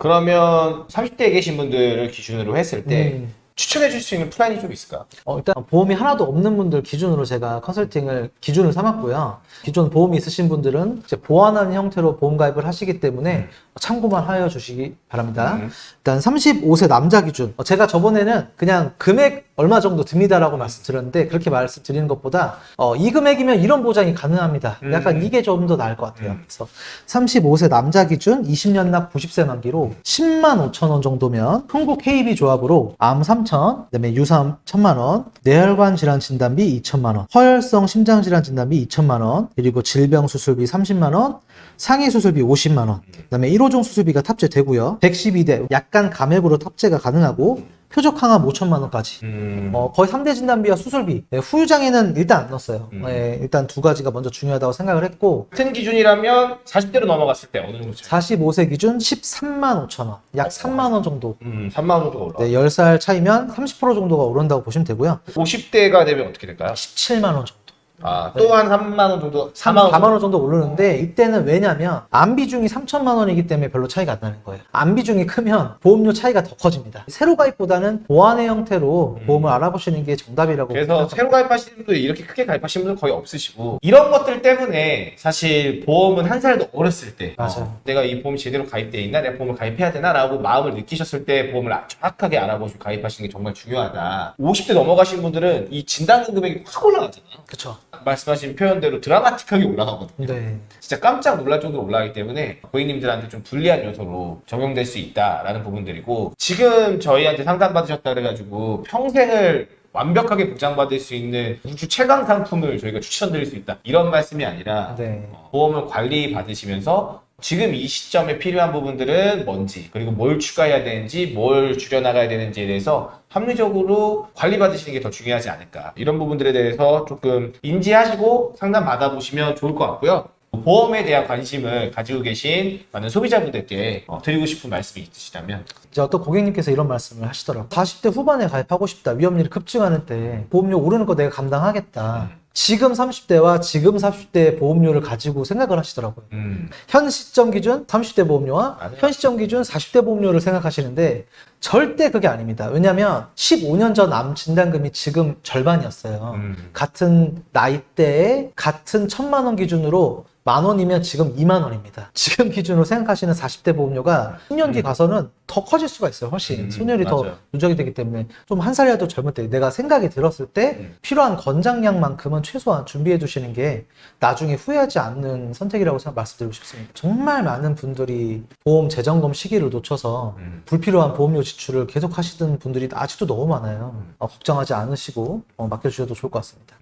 그러면 30대에 계신 분들을 기준으로 했을 때 음. 추천해 줄 수 있는 플랜이 좀 있을까? 어, 일단 보험이 하나도 없는 분들 기준으로 제가 컨설팅을 기준을 삼았고요. 기존 보험이 있으신 분들은 이제 보완하는 형태로 보험 가입을 하시기 때문에 참고만 하여 주시기 바랍니다. 음. 일단 35세 남자 기준. 어, 제가 저번에는 그냥 금액 얼마 정도 듭니다라고 말씀드렸는데 그렇게 말씀드리는 것보다 어, 이 금액이면 이런 보장이 가능합니다. 약간 음. 이게 좀 더 나을 것 같아요. 음. 그래서 35세 남자 기준 20년 납 90세 만기로 10만 5천 원 정도면 흥국 KB 조합으로 암 3 천, 그다음에 유삼 1천만 원, 뇌혈관 질환 진단비 2천만 원, 허혈성 심장 질환 진단비 2천만 원, 그리고 질병 수술비 30만 원, 상해 수술비 50만 원, 그다음에 1오종 수술비가 탑재되고요. 112대 약간 감액으로 탑재가 가능하고 표적 항암 5천만 원까지. 음. 어, 거의 3대 진단비와 수술비. 네, 후유장애는 일단 안 넣었어요. 음. 네, 일단 두 가지가 먼저 중요하다고 생각을 했고, 같은 기준이라면 40대로 넘어갔을 때 어느 정도? 차이? 45세 기준 13만 5천 원. 약 3만 원 정도. 음, 3만 원 정도 올라. 네, 10살 차이면 30% 정도가 오른다고 보시면 되고요. 50대가 되면 어떻게 될까요? 17만 원 정도. 아, 또한 3만 원 정도? 4만 4만 원. 4만 원 정도 오르는데 이때는 왜냐면 암 비중이 3천만 원이기 때문에 별로 차이가 안 나는 거예요. 암 비중이 크면 보험료 차이가 더 커집니다. 새로 가입보다는 보완의 형태로 음. 보험을 알아보시는 게 정답이라고 그래서. 새로 가입하시는 분들 이렇게 크게 가입하시는 분들 거의 없으시고 이런 것들 때문에 사실 보험은 한살더 어렸을 때. 어, 내가 이 보험이 제대로 가입돼 있나 내가 보험을 가입해야 되나 라고 마음을 느끼셨을 때 보험을 정확하게 알아보시고 가입하시는 게 정말 중요하다 50대 넘어가신 분들은 이 진단금 금액이 확 올라가잖아 그쵸. 말씀하신 표현대로 드라마틱하게 올라가거든요 네. 진짜 깜짝 놀랄 정도로 올라가기 때문에 고객님들한테 좀 불리한 요소로 적용될 수 있다라는 부분들이고 지금 저희한테 상담받으셨다 그래가지고 평생을 완벽하게 보장받을 수 있는 우주 최강 상품을 저희가 추천드릴 수 있다 이런 말씀이 아니라 네. 어, 보험을 관리 받으시면서 지금 이 시점에 필요한 부분들은 뭔지 그리고 뭘 추가해야 되는지 뭘 줄여나가야 되는지에 대해서 합리적으로 관리 받으시는 게 더 중요하지 않을까 이런 부분들에 대해서 조금 인지하시고 상담 받아보시면 좋을 것 같고요 보험에 대한 관심을 가지고 계신 많은 소비자분들께 어, 드리고 싶은 말씀이 있으시다면 이제 어떤 고객님께서 이런 말씀을 하시더라고요. 40대 후반에 가입하고 싶다. 위험률이 급증하는 때 보험료 오르는 거 내가 감당하겠다. 지금 30대와 지금 40대의 보험료를 가지고 생각을 하시더라고요. 음, 현 시점 기준 30대 보험료와 맞아요. 현 시점 기준 40대 보험료를 생각하시는데 절대 그게 아닙니다. 왜냐하면 15년 전 암 진단금이 지금 절반이었어요. 음. 같은 나이대에 같은 천만 원 기준으로 만 원이면 지금 2만 원입니다. 지금 기준으로 생각하시는 40대 보험료가 10년 뒤 가서는 더 커질 수가 있어요. 훨씬 음, 손열이 더 맞아요. 누적이 되기 때문에 좀 한 살이라도 젊을 때 내가 생각이 들었을 때 음. 필요한 권장량만큼은 최소한 준비해 두시는 게 나중에 후회하지 않는 선택이라고 생각 말씀드리고 싶습니다. 정말 많은 분들이 보험 재점검 시기를 놓쳐서 음. 불필요한 보험료 지출을 계속 하시던 분들이 아직도 너무 많아요. 어, 걱정하지 않으시고 어, 맡겨주셔도 좋을 것 같습니다.